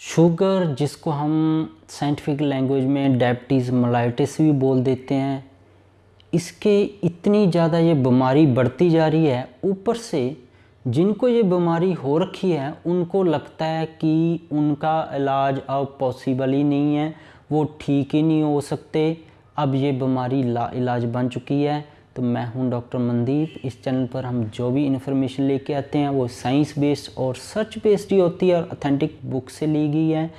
Sugar, जिसको हम scientific language में डायबिटीज़ मलाइटिस भी बोल देते हैं, इसके इतनी ज़्यादा ये बीमारी बढ़ती जा रही है। ऊपर से जिनको ये बीमारी हो रखी है, उनको लगता है कि उनका इलाज अब पॉसिबल ही नहीं है, वो ठीक ही नहीं हो सकते। अब ये बीमारी ला, इलाज बन चुकी है। तो मैं हूँ डॉक्टर मनदीप। इस चैनल पर हम जो भी इन्फॉर्मेशन लेके आते हैं, वो साइंस बेस्ड और सर्च बेस्ड ही होती है और अथेंटिक बुक से ली गई है।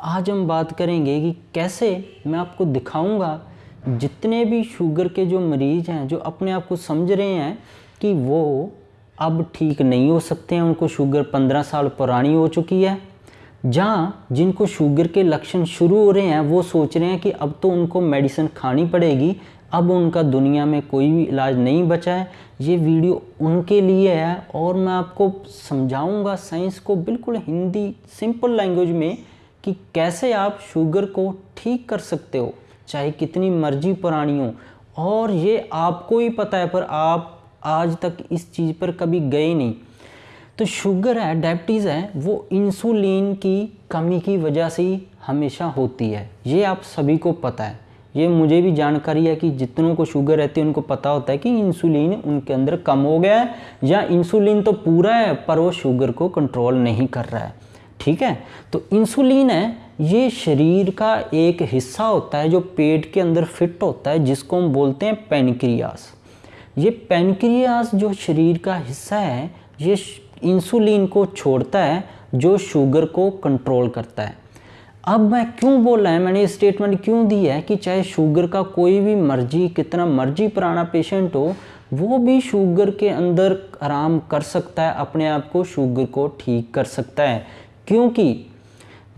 आज हम बात करेंगे कि कैसे मैं आपको दिखाऊँगा जितने भी शुगर के जो मरीज़ हैं, जो अपने आप को समझ रहे हैं कि वो अब ठीक नहीं हो सकते हैं, उनको शुगर पंद्रह साल पुरानी हो चुकी है। जहाँ जिनको शुगर के लक्षण शुरू हो रहे हैं, वो सोच रहे हैं कि अब तो उनको मेडिसिन खानी पड़ेगी अब उनका दुनिया में कोई भी इलाज नहीं बचा है, ये वीडियो उनके लिए है और मैं आपको समझाऊँगा साइंस को बिल्कुल हिंदी सिंपल लैंग्वेज में कि कैसे आप शुगर को ठीक कर सकते हो, चाहे कितनी मर्ज़ी पुरानी हो। और ये आपको ही पता है, पर आप आज तक इस चीज़ पर कभी गए नहीं। तो शुगर है, डायबिटीज़ है, वो इंसुलिन की कमी की वजह से हमेशा होती है, ये आप सभी को पता है। ये मुझे भी जानकारी है कि जितनों को शुगर रहती है, उनको पता होता है कि इंसुलिन उनके अंदर कम हो गया है, या इंसुलिन तो पूरा है, पर वो शुगर को कंट्रोल नहीं कर रहा है। ठीक है? तो इंसुलिन है, ये शरीर का एक हिस्सा होता है जो पेट के अंदर फिट होता है, जिसको हम बोलते हैं पेनक्रियास ये पेनक्रियास जो शरीर का हिस्सा है, ये इंसुलिन को छोड़ता है, जो शुगर को कंट्रोल करता है। अब मैं क्यों बोल रहा है? मैंने ये स्टेटमेंट क्यों दी है कि चाहे शुगर का कोई भी मर्ज़ी, कितना मर्ज़ी पुराना पेशेंट हो, वो भी शुगर के अंदर आराम कर सकता है, अपने आप को शुगर को ठीक कर सकता है। क्योंकि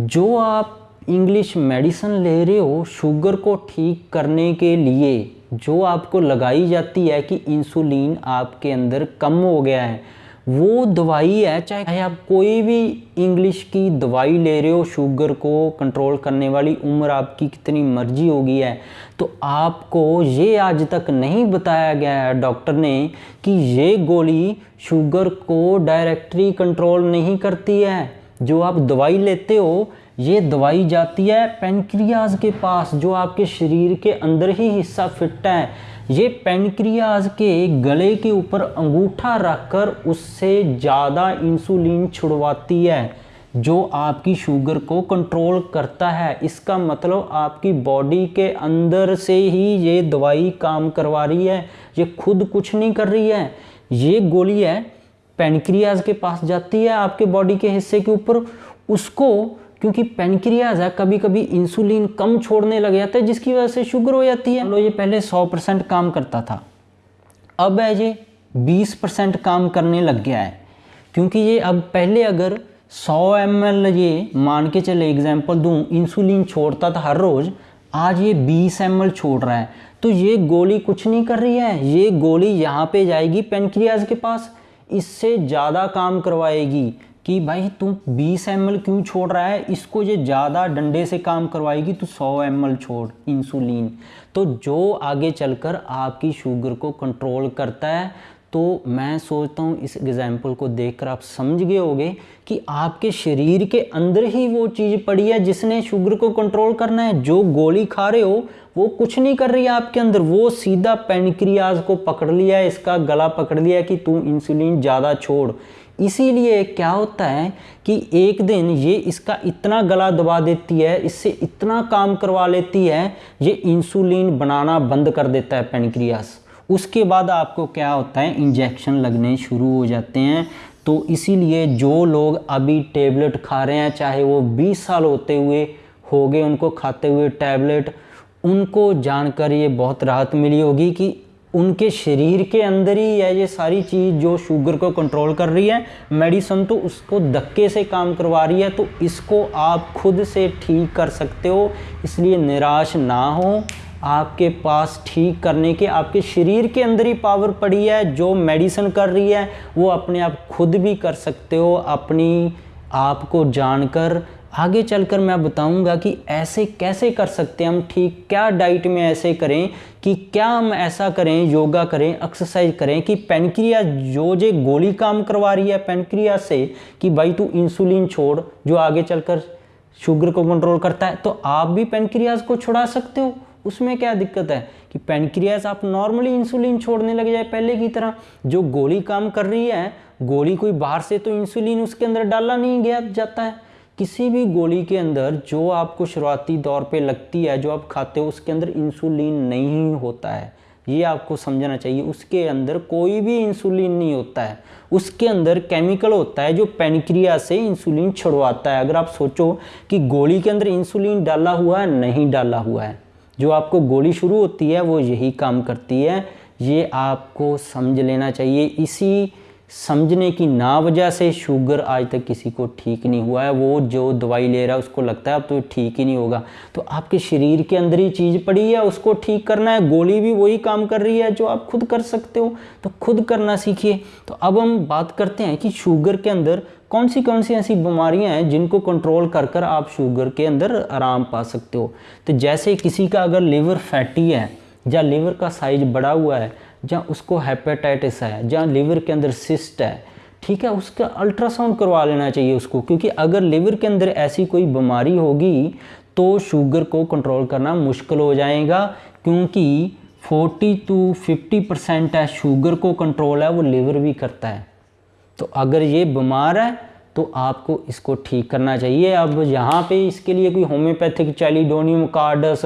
जो आप इंग्लिश मेडिसिन ले रहे हो शुगर को ठीक करने के लिए जो आपको लगाई जाती है कि इंसुलिन आपके अंदर कम हो गया है वो दवाई है, चाहे आप कोई भी इंग्लिश की दवाई ले रहे हो शुगर को कंट्रोल करने वाली उम्र आपकी कितनी मर्ज़ी होगी है। तो आपको ये आज तक नहीं बताया गया है डॉक्टर ने, कि ये गोली शुगर को डायरेक्टली कंट्रोल नहीं करती है। जो आप दवाई लेते हो ये दवाई जाती है पेनक्रियाज के पास, जो आपके शरीर के अंदर ही हिस्सा फिट है। ये पेनक्रियाज के गले के ऊपर अंगूठा रखकर उससे ज़्यादा इंसुलिन छुड़वाती है, जो आपकी शुगर को कंट्रोल करता है। इसका मतलब आपकी बॉडी के अंदर से ही ये दवाई काम करवा रही है। ये खुद कुछ नहीं कर रही है। ये गोली है, पेनक्रियाज के पास जाती है आपके बॉडी के हिस्से के ऊपर। उसको क्योंकि पेनक्रियाज है कभी कभी इंसुलिन कम छोड़ने लग जाता है, जिसकी वजह से शुगर हो जाती है। लो ये पहले 100 परसेंट काम करता था। अब है ये 20 परसेंट काम करने लग गया है। क्योंकि ये अब पहले अगर 100 एम ये मान के चले एग्ज़ाम्पल दूँ, इंसुलिन छोड़ता था हर रोज़, आज ये 20 एम छोड़ रहा है। तो ये गोली कुछ नहीं कर रही है। ये गोली यहाँ पे जाएगी पेनक्रियाज के पास। इससे ज़्यादा काम करवाएगी। कि भाई तू 20 एम क्यों छोड़ रहा है? इसको ये ज़्यादा डंडे से काम करवाएगी तो 100 एम छोड़, इंसुलिन। तो जो आगे चलकर आपकी शुगर को कंट्रोल करता है तो मैं सोचता हूँ इस एग्ज़ाम्पल को देखकर आप समझ गए होगे कि आपके शरीर के अंदर ही वो चीज़ पड़ी है जिसने शुगर को कंट्रोल करना है। जो गोली खा रहे हो, वो कुछ नहीं कर रही है आपके अंदर। वो सीधा पेनक्रियाज को पकड़ लिया इसका गला पकड़ लिया कि तू इंसुलिन ज़्यादा छोड़। इसीलिए क्या होता है कि एक दिन ये इसका इतना गला दबा देती है, इससे इतना काम करवा लेती है, ये इंसुलिन बनाना बंद कर देता है पेनक्रियास उसके बाद आपको क्या होता है इंजेक्शन लगने शुरू हो जाते हैं। तो इसीलिए जो लोग अभी टेबलेट खा रहे हैं, चाहे वो 20 साल होते हुए हो गए उनको खाते हुए टैबलेट उनको जानकर ये बहुत राहत मिली होगी कि उनके शरीर के अंदर ही है ये सारी चीज़ जो शुगर को कंट्रोल कर रही है। मेडिसन तो उसको धक्के से काम करवा रही है तो इसको आप खुद से ठीक कर सकते हो। इसलिए निराश ना हो। आपके पास ठीक करने के, आपके शरीर के अंदर ही पावर पड़ी है। जो मेडिसिन कर रही है, वो अपने आप खुद भी कर सकते हो। अपनी आपको जानकर आगे चलकर मैं बताऊँगा कि ऐसे कैसे कर सकते हैं हम, ठीक, क्या डाइट में ऐसे करें कि क्या हम ऐसा करें योगा करें एक्सरसाइज करें कि पेनक्रिया जो जे गोली काम करवा रही है पेनक्रिया से कि भाई तू इंसुलिन छोड़, जो आगे चलकर शुगर को कंट्रोल करता है तो आप भी पेनक्रियाज को छुड़ा सकते हो। उसमें क्या दिक्कत है कि पेनक्रियाज आप नॉर्मली इंसुलिन छोड़ने लग जाए पहले की तरह। जो गोली काम कर रही है, गोली कोई बाहर से तो इंसुलिन उसके अंदर डाला नहीं गया, जाता है। किसी भी गोली के अंदर जो आपको शुरुआती दौर पे लगती है, जो आप खाते हो, उसके अंदर इंसुलिन नहीं होता है। ये आपको समझना चाहिए, उसके अंदर कोई भी इंसुलिन नहीं होता है। उसके अंदर केमिकल होता है जो पेनक्रिया से इंसुलिन छुड़वाता है। अगर आप सोचो कि गोली के अंदर इंसुलिन डाला हुआ है, नहीं डाला हुआ है। जो आपको गोली शुरू होती है, वो यही काम करती है। ये आपको समझ लेना चाहिए। इसी समझने की ना वजह से शुगर आज तक किसी को ठीक नहीं हुआ है। वो जो दवाई ले रहा है, उसको लगता है अब तो ठीक ही नहीं होगा। तो आपके शरीर के अंदर ही चीज़ पड़ी है, उसको ठीक करना है, गोली भी वही काम कर रही है जो आप खुद कर सकते हो। तो खुद करना सीखिए। तो अब हम बात करते हैं कि शुगर के अंदर कौन सी कौन सी ऐसी बीमारियाँ हैं जिनको कंट्रोल कर कर आप शुगर के अंदर आराम पा सकते हो। तो जैसे किसी का अगर लीवर फैटी है, या लीवर का साइज़ बड़ा हुआ है जहाँ उसको हेपेटाइटिस है, जहाँ लीवर के अंदर सिस्ट है, ठीक है, उसका अल्ट्रासाउंड करवा लेना चाहिए उसको, क्योंकि अगर लिवर के अंदर ऐसी कोई बीमारी होगी तो शुगर को कंट्रोल करना मुश्किल हो जाएगा, क्योंकि 40 टू 50 परसेंट है शुगर को कंट्रोल है, वो लिवर भी करता है। तो अगर ये बीमार है तो आपको इसको ठीक करना चाहिए। अब यहाँ पे इसके लिए कोई होम्योपैथिक चैलीडोनियम कार्डस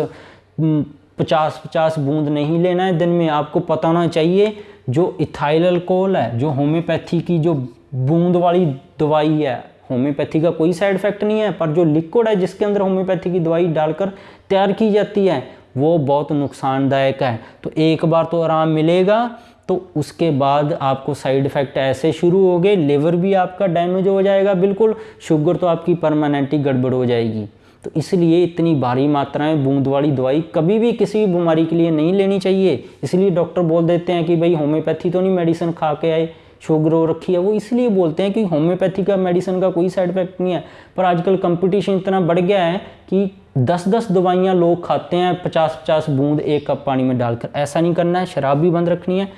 पचास पचास बूंद नहीं लेना है, दिन में आपको पता होना चाहिए जो इथाइल अल्कोहल है, जो होम्योपैथी की जो बूंद वाली दवाई है होम्योपैथी का कोई साइड इफ़ेक्ट नहीं है, पर जो लिक्विड है जिसके अंदर होम्योपैथी की दवाई डालकर तैयार की जाती है, वो बहुत नुकसानदायक है। तो एक बार तो आराम मिलेगा तो उसके बाद आपको साइड इफ़ेक्ट ऐसे शुरू हो गए लिवर भी आपका डैमेज हो जाएगा, बिल्कुल शुगर तो आपकी परमानेंटली गड़बड़ हो जाएगी। तो इसलिए इतनी भारी मात्राएँ बूंद वाली दवाई कभी भी किसी भी बीमारी के लिए नहीं लेनी चाहिए। इसलिए डॉक्टर बोल देते हैं कि भाई होम्योपैथी तो नहीं मेडिसिन खा के आए शुगर हो रखी है। वो इसलिए बोलते हैं कि होम्योपैथी का मेडिसिन का कोई साइड इफ़ेक्ट नहीं है। पर आजकल कंपटीशन इतना बढ़ गया है कि दस दस दवाइयाँ लोग खाते हैं पचास पचास बूंद एक कप पानी में डालकर। ऐसा नहीं करना है, शराब भी बंद रखनी है।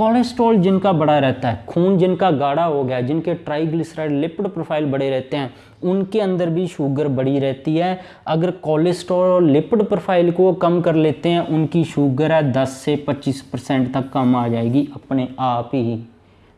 कोलेस्ट्रॉल जिनका बड़ा रहता है, खून जिनका गाढ़ा हो गया, जिनके ट्राइग्लिसराइड लिपिड प्रोफ़ाइल बड़े रहते हैं, उनके अंदर भी शुगर बड़ी रहती है। अगर कोलेस्ट्रॉल लिपिड प्रोफ़ाइल को कम कर लेते हैं, उनकी शुगर है 10 से 25 परसेंट तक कम आ जाएगी अपने आप ही।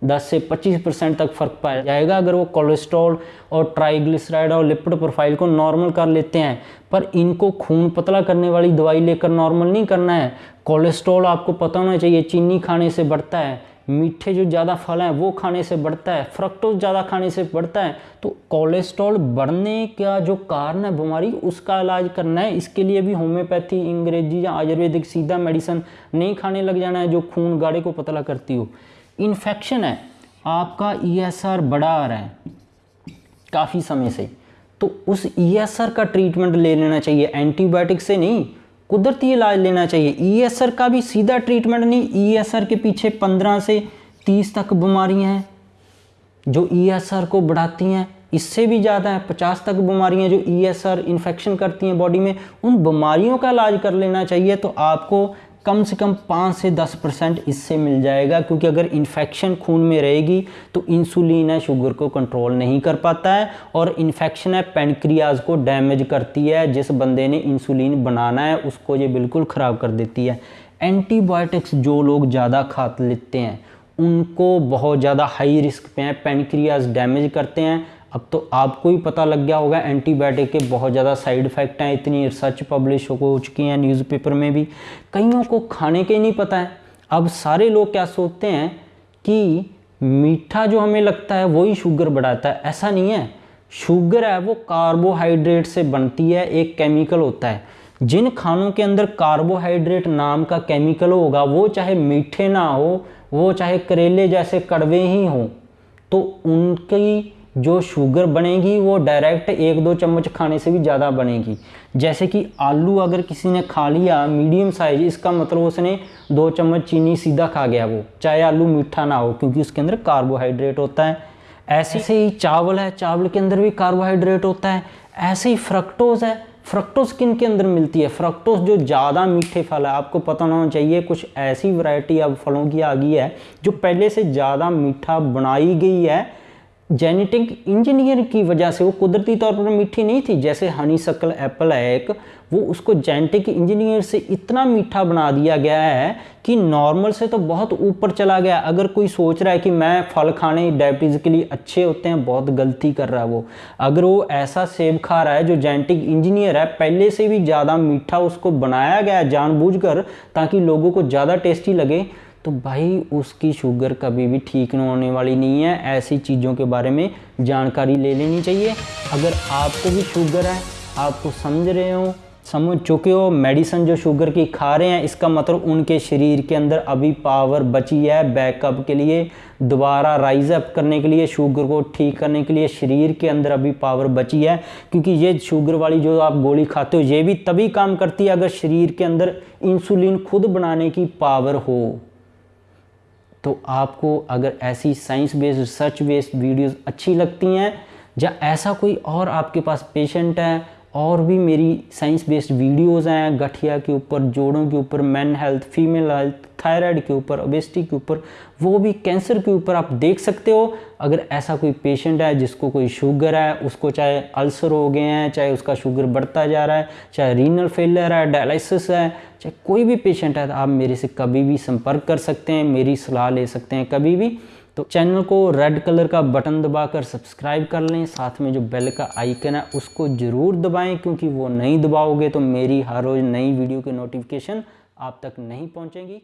10 से 25 परसेंट तक फ़र्क पाया जाएगा अगर वो कोलेस्ट्रॉल और ट्राइग्लिसराइड और लिपिड प्रोफ़ाइल को नॉर्मल कर लेते हैं। पर इनको खून पतला करने वाली दवाई लेकर नॉर्मल नहीं करना है। कोलेस्ट्रॉल आपको पता होना चाहिए, चीनी खाने से बढ़ता है, मीठे जो ज़्यादा फल हैं वो खाने से बढ़ता है फ्रक्टोज ज़्यादा खाने से बढ़ता है। तो कोलेस्ट्रॉल बढ़ने का जो कारण है बीमारी, उसका इलाज करना है। इसके लिए भी होम्योपैथी, अंग्रेज़ी या आयुर्वेदिक सीधा मेडिसिन नहीं खाने लग जाना है जो खून गाढ़े को पतला करती हो। इन्फेक्शन है, आपका ई e बढ़ा आ रहा है काफ़ी समय से। तो उस ई e का ट्रीटमेंट ले लेना चाहिए। एंटीबायोटिक से नहीं, कुदरती इलाज लेना चाहिए। ई e का भी सीधा ट्रीटमेंट नहीं ई e के पीछे 15 से 30 तक बीमारियाँ हैं जो ई e को बढ़ाती हैं। इससे भी ज़्यादा है 50 तक बीमारियाँ जो ESR इन्फेक्शन करती हैं बॉडी में। उन बीमारियों का इलाज कर लेना चाहिए तो आपको कम से कम पाँच से दस परसेंट इससे मिल जाएगा, क्योंकि अगर इन्फेक्शन खून में रहेगी तो इंसुलिन है शुगर को कंट्रोल नहीं कर पाता है, और इन्फेक्शन है पेनक्रियाज को डैमेज करती है, जिस बंदे ने इंसुलिन बनाना है, उसको ये बिल्कुल ख़राब कर देती है। एंटीबायोटिक्स जो लोग ज़्यादा खा लेते हैं, उनको बहुत ज़्यादा हाई रिस्क पे हैं पेनक्रियाज डैमेज करते हैं अब तो आपको ही पता लग गया होगा एंटीबायोटिक के बहुत ज़्यादा साइड इफ़ेक्ट हैं, इतनी रिसर्च पब्लिश हो चुकी हैं न्यूज़पेपर में भी। कईयों को खाने के नहीं पता है। अब सारे लोग क्या सोचते हैं कि मीठा जो हमें लगता है वही शुगर बढ़ाता है। ऐसा नहीं है। शुगर है, वो कार्बोहाइड्रेट से बनती है, एक केमिकल होता है। जिन खानों के अंदर कार्बोहाइड्रेट नाम का केमिकल होगा, वो चाहे मीठे ना हो, वो चाहे करेले जैसे कड़वे ही हों तो उनकी जो शुगर बनेगी, वो डायरेक्ट एक दो चम्मच खाने से भी ज़्यादा बनेगी। जैसे कि आलू अगर किसी ने खा लिया मीडियम साइज़ इसका मतलब उसने दो चम्मच चीनी सीधा खा गया वो, चाहे आलू मीठा ना हो, क्योंकि उसके अंदर कार्बोहाइड्रेट होता है। ऐसे से ही चावल है, चावल के अंदर भी कार्बोहाइड्रेट होता है। ऐसे ही फ्रक्टोज है फ्रक्टोज किन के अंदर मिलती है? फ्रक्टोज जो ज़्यादा मीठे फल है, आपको पता होना चाहिए, कुछ ऐसी वैरायटी अब फलों की आ गई है, जो पहले से ज़्यादा मीठा बनाई गई है जेनेटिक इंजीनियर की वजह से वो कुदरती तौर पर मीठी नहीं थी, जैसे हनी सकल एप्पल है एक वो उसको जेनेटिक इंजीनियर से इतना मीठा बना दिया गया है कि नॉर्मल से तो बहुत ऊपर चला गया। अगर कोई सोच रहा है कि मैं फल खाने डायबिटीज़ के लिए अच्छे होते हैं, बहुत गलती कर रहा है वो। अगर वो ऐसा सेब खा रहा है जो जेनेटिक इंजीनियर है, पहले से भी ज़्यादा मीठा उसको बनाया गया है जानबूझकर, ताकि लोगों को ज़्यादा टेस्टी लगे। तो भाई उसकी शुगर कभी भी ठीक होने वाली नहीं है। ऐसी चीज़ों के बारे में जानकारी ले लेनी चाहिए। अगर आपको भी शुगर है आपको समझ रहे हो, समझ चुके हो, मेडिसिन जो शुगर की खा रहे हैं, इसका मतलब उनके शरीर के अंदर अभी पावर बची है बैकअप के लिए, दोबारा राइज अप करने के लिए, शुगर को ठीक करने के लिए शरीर के अंदर अभी पावर बची है। क्योंकि ये शुगर वाली जो आप गोली खाते हो, ये भी तभी काम करती है अगर शरीर के अंदर इंसुलिन खुद बनाने की पावर हो। तो आपको अगर ऐसी science based research based videos अच्छी लगती हैं, या ऐसा कोई और आपके पास पेशेंट है और भी मेरी साइंस बेस्ड वीडियोस हैं, गठिया के ऊपर, जोड़ों के ऊपर man health female health thyroid के ऊपर ओबेसिटी के ऊपर, वो भी कैंसर के ऊपर आप देख सकते हो। अगर ऐसा कोई पेशेंट है जिसको कोई शुगर है, उसको चाहे अल्सर हो गए हैं, चाहे उसका शुगर बढ़ता जा रहा है, चाहे रीनल फेलियर है डायलिसिस है, चाहे कोई भी पेशेंट है तो आप मेरे से कभी भी संपर्क कर सकते हैं, मेरी सलाह ले सकते हैं कभी भी। तो चैनल को रेड कलर का बटन दबाकर सब्सक्राइब कर लें, साथ में जो बेल का आइकन है उसको ज़रूर दबाएँ, क्योंकि वो नहीं दबाओगे तो मेरी हर रोज़ नई वीडियो की नोटिफिकेशन आप तक नहीं पहुंचेगी।